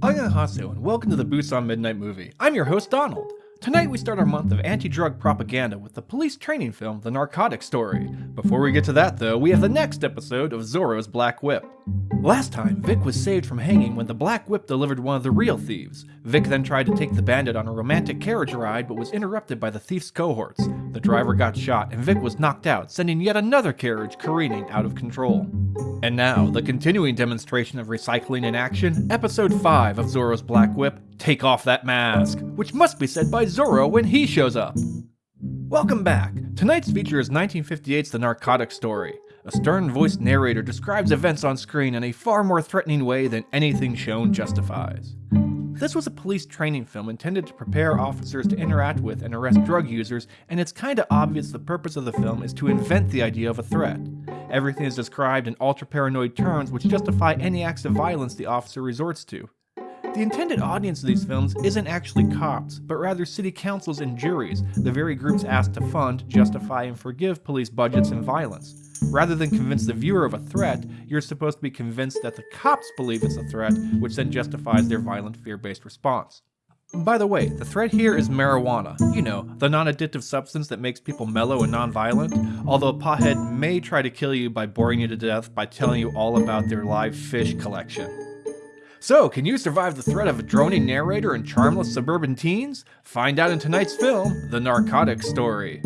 Annyeonghaseyo and welcome to the Busan Midnight Movie. I'm your host Donald. Tonight we start our month of anti-drug propaganda with the police training film The Narcotic Story. Before we get to that though, we have the next episode of Zorro's Black Whip. Last time, Vic was saved from hanging when the Black Whip delivered one of the real thieves. Vic then tried to take the bandit on a romantic carriage ride but was interrupted by the thief's cohorts. The driver got shot and Vic was knocked out, sending yet another carriage careening out of control. And now, the continuing demonstration of recycling in action, episode 5 of Zorro's Black Whip, Take Off That Mask, which must be said by Zorro when he shows up. Welcome back. Tonight's feature is 1958's The Narcotic Story. A stern-voiced narrator describes events on screen in a far more threatening way than anything shown justifies. This was a police training film intended to prepare officers to interact with and arrest drug users, and it's kinda obvious the purpose of the film is to invent the idea of a threat. Everything is described in ultra-paranoid terms which justify any acts of violence the officer resorts to. The intended audience of these films isn't actually cops, but rather city councils and juries, the very groups asked to fund, justify, and forgive police budgets and violence. Rather than convince the viewer of a threat, you're supposed to be convinced that the cops believe it's a threat, which then justifies their violent fear-based response. By the way, the threat here is marijuana. You know, the non-addictive substance that makes people mellow and non-violent. Although a pothead may try to kill you by boring you to death by telling you all about their live fish collection. So, can you survive the threat of a droning narrator and charmless suburban teens? Find out in tonight's film, The Narcotic Story.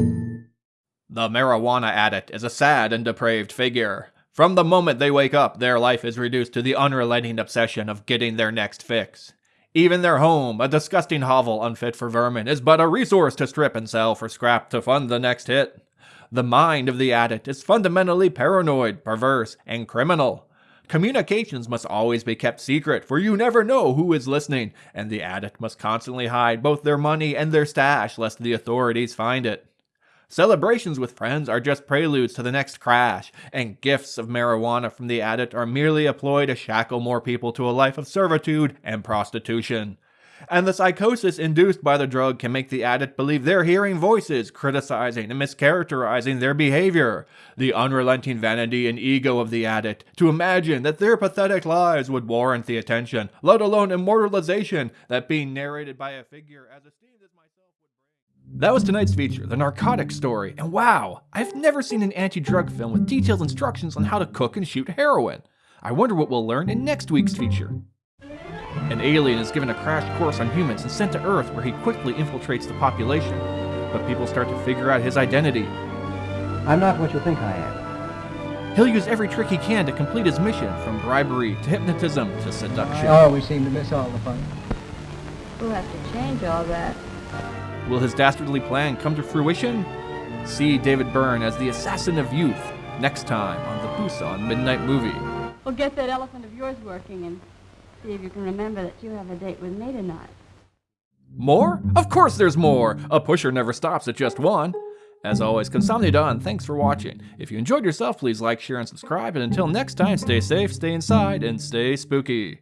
The marijuana addict is a sad and depraved figure. From the moment they wake up, their life is reduced to the unrelenting obsession of getting their next fix. Even their home, a disgusting hovel unfit for vermin, is but a resource to strip and sell for scrap to fund the next hit. The mind of the addict is fundamentally paranoid, perverse, and criminal. Communications must always be kept secret, for you never know who is listening, and the addict must constantly hide both their money and their stash lest the authorities find it. Celebrations with friends are just preludes to the next crash, and gifts of marijuana from the addict are merely a ploy to shackle more people to a life of servitude and prostitution. And the psychosis induced by the drug can make the addict believe they're hearing voices criticizing and mischaracterizing their behavior. The unrelenting vanity and ego of the addict to imagine that their pathetic lives would warrant the attention, let alone immortalization, that being narrated by a figure as esteemed as myself. That was tonight's feature, The Narcotic Story, and wow, I've never seen an anti-drug film with detailed instructions on how to cook and shoot heroin. I wonder what we'll learn in next week's feature. An alien is given a crash course on humans and sent to Earth where he quickly infiltrates the population. But people start to figure out his identity. I'm not what you think I am. He'll use every trick he can to complete his mission, from bribery to hypnotism to seduction. Oh, we seem to miss all the fun. We'll have to change all that. Will his dastardly plan come to fruition? See David Byrne as the assassin of youth next time on the Busan Midnight Movie. We'll get that elephant of yours working and see if you can remember that you have a date with me tonight. More? Of course there's more! A pusher never stops at just one. As always, Kamsamnida and thanks for watching. If you enjoyed yourself, please like, share, and subscribe. And until next time, stay safe, stay inside, and stay spooky.